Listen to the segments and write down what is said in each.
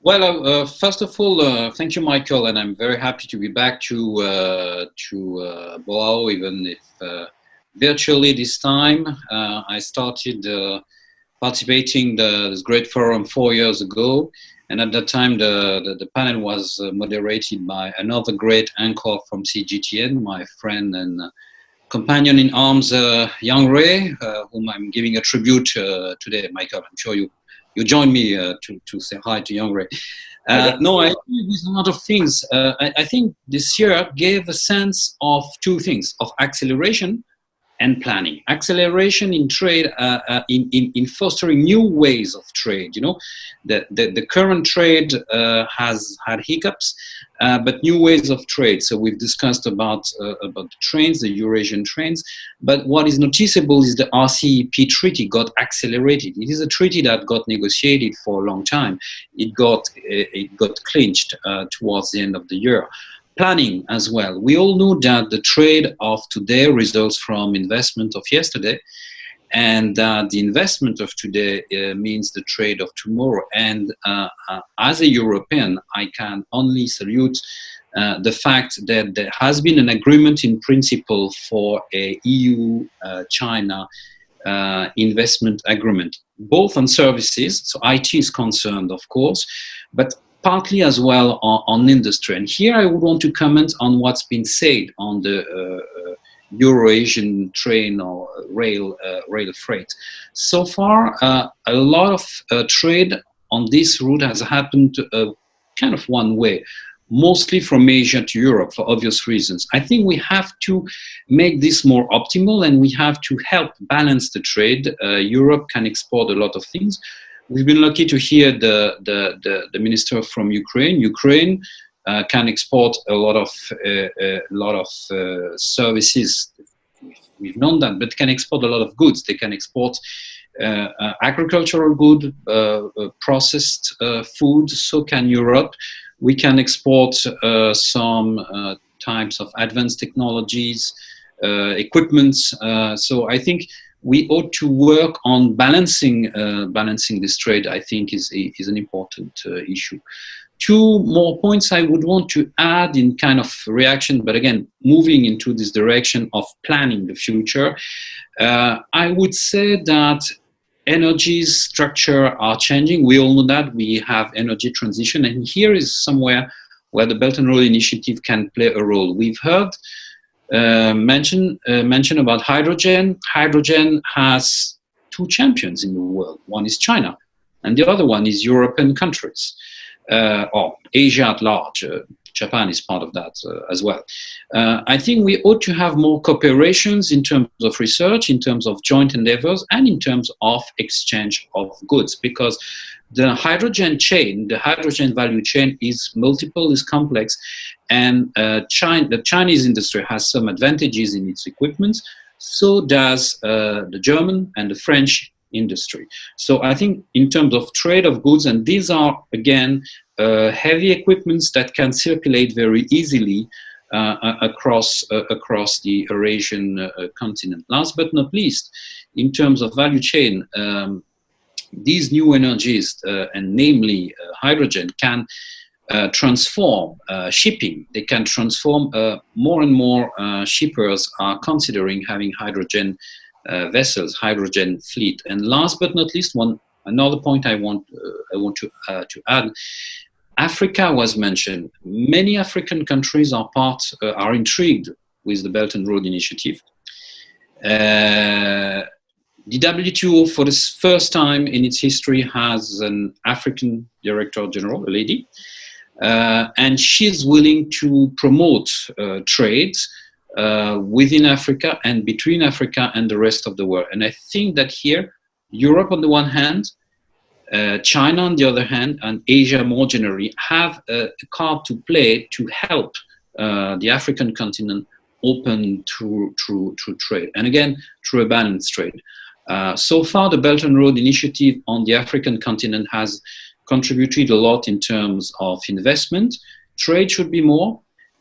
Well, uh, uh, first of all, uh, thank you, Michael, and I'm very happy to be back to uh, to uh, Boao, even if uh, virtually this time. Uh, I started participating the this great forum four years ago, and at that time the the, the panel was moderated by another great anchor from CGTN, my friend and companion in arms, Yang Rui, whom I'm giving a tribute today. Michael, I'm sure you you join me uh, to, to say hi to Yang Rui. Uh, no, I agree with a lot of things. Uh, I, I, think this year gave a sense of two things, of acceleration and planning. Acceleration in trade, uh, uh, in, in, in, fostering new ways of trade. You know, the, the, the current trade uh, has had hiccups, uh, but new ways of trade. So we've discussed about, uh, about the trains, the Eurasian trains, but what is noticeable is the RCEP treaty got accelerated. It is a treaty that got negotiated for a long time. It got, it got clinched towards the end of the year planning as well. We all know that the trade of today results from investment of yesterday, and uh, the investment of today uh, means the trade of tomorrow. And uh, uh as a European, I can only salute uh, the fact that there has been an agreement in principle for a EU-China uh, investment agreement, both on services, so IT is concerned, of course, but partly as well on, on, industry. And here I would want to comment on what's been said on the uh, uh Eurasian train or rail, uh, rail freight. So far, uh, a lot of uh, trade on this route has happened uh, kind of one way, mostly from Asia to Europe for obvious reasons. I think we have to make this more optimal and we have to help balance the trade. Europe can export a lot of things, We've been lucky to hear the, the, the, the minister from Ukraine. Ukraine uh, can export a lot of, uh, a uh, lot of uh, services. We've known that, but can export a lot of goods. They can export uh, uh, agricultural good, processed food, so can Europe. We can export some types of advanced technologies, equipments. so I think we ought to work on balancing uh, balancing this trade. I think is is an important uh, issue. Two more points I would want to add in kind of reaction, but again, moving into this direction of planning the future. Uh, I would say that energy structure are changing. We all know that we have energy transition, and here is somewhere where the Belt and Road Initiative can play a role. We've heard uh, mention, uh, mention about hydrogen. Hydrogen has two champions in the world. One is China, and the other one is European countries, uh, or Asia at large. Uh, Japan is part of that uh, as well. I think we ought to have more cooperations in terms of research, in terms of joint endeavors, and in terms of exchange of goods, because the hydrogen chain, the hydrogen value chain is multiple, is complex, and uh, China, the Chinese industry has some advantages in its equipment, so does uh, the German and the French industry. So I think in terms of trade of goods, and these are, again, uh, heavy equipments that can circulate very easily uh, across, uh, across the Eurasian uh, continent. Last but not least, in terms of value chain, um, these new energies, uh, and namely uh, hydrogen, can uh, transform shipping. They can transform more and more shippers are considering having hydrogen vessels, hydrogen fleet. And last but not least, one another point I want I want to to add Africa was mentioned. Many African countries are part, uh, are intrigued with the Belt and Road Initiative. Uh, the WTO, for the first time in its history, has an African Director General, a lady, uh, and she's willing to promote uh, trade uh, within Africa and between Africa and the rest of the world. And I think that here, Europe on the one hand, uh, China on the other hand, and Asia more generally, have a, a card to play to help uh, the African continent open to, to, to trade. And again, through a balanced trade. Uh, so far, the Belt and Road Initiative on the African continent has contributed a lot in terms of investment. Trade should be more.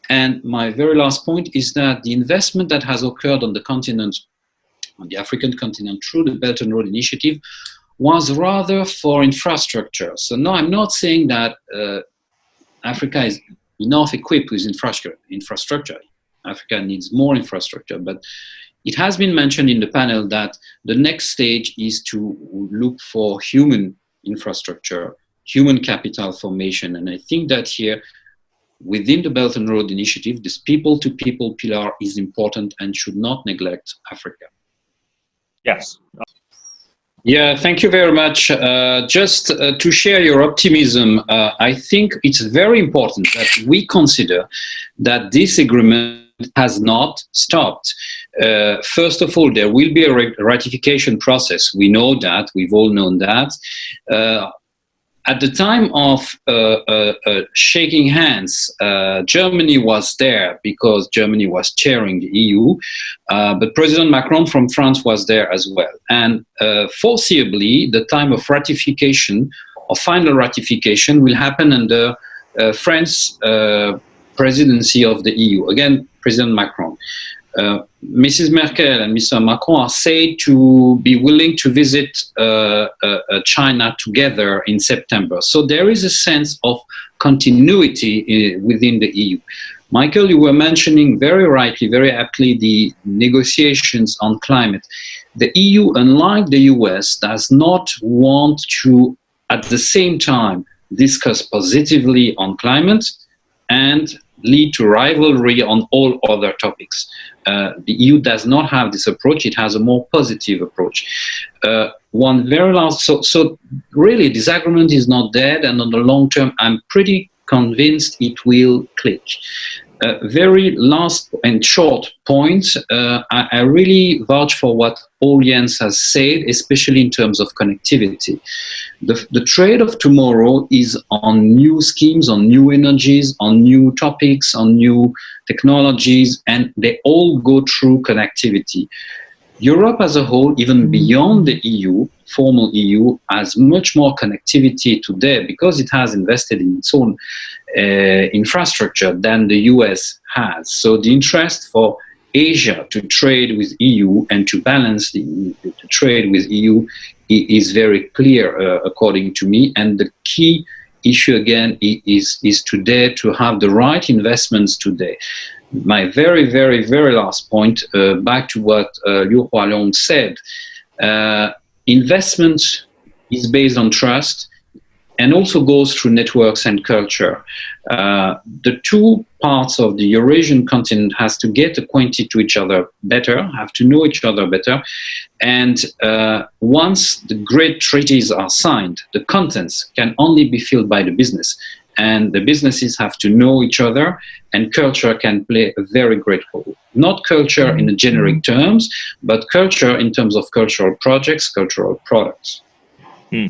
And my very last point is that the investment that has occurred on the continent, on the African continent through the Belt and Road Initiative, was rather for infrastructure. So no, I'm not saying that uh, Africa is enough equipped with infrastructure. Infrastructure. Africa needs more infrastructure, but it has been mentioned in the panel that the next stage is to look for human infrastructure, human capital formation, and I think that here within the Belt and Road Initiative, this people-to-people -people pillar is important and should not neglect Africa. Yes. Yeah, thank you very much. Uh, just uh, to share your optimism, uh, I think it's very important that we consider that this agreement has not stopped. Uh, first of all, there will be a ratification process. We know that, we've all known that. Uh, at the time of uh, uh, uh, shaking hands, Germany was there because Germany was chairing the EU, but President Macron from France was there as well. And foreseeably, the time of ratification or final ratification will happen under France presidency of the EU. Again, President Macron. Uh, Mrs. Merkel and Mr. Macron are said to be willing to visit uh, uh, uh, China together in September. So there is a sense of continuity uh, within the EU. Michael, you were mentioning very rightly, very aptly, the negotiations on climate. The EU, unlike the US, does not want to, at the same time, discuss positively on climate and lead to rivalry on all other topics. Uh, the EU does not have this approach, it has a more positive approach. Uh, one very last, so, so really this agreement is not dead and on the long term I'm pretty convinced it will click. Uh, very last and short point, uh, I, I, really vouch for what Paul Jens has said, especially in terms of connectivity. The, the trade of tomorrow is on new schemes, on new energies, on new topics, on new technologies, and they all go through connectivity. Europe as a whole, even beyond the EU, formal EU, has much more connectivity today because it has invested in its own uh, infrastructure than the US has. So the interest for Asia to trade with EU and to balance the, the trade with EU is very clear, uh, according to me. And the key issue again is, is today to have the right investments today my very, very, very last point, uh, back to what uh, Liu Hualong said, uh, investment is based on trust and also goes through networks and culture. Uh, the two parts of the Eurasian continent has to get acquainted to each other better, have to know each other better, and uh, once the great treaties are signed, the contents can only be filled by the business and the businesses have to know each other and culture can play a very great role. Not culture in generic terms, but culture in terms of cultural projects, cultural products. Hmm.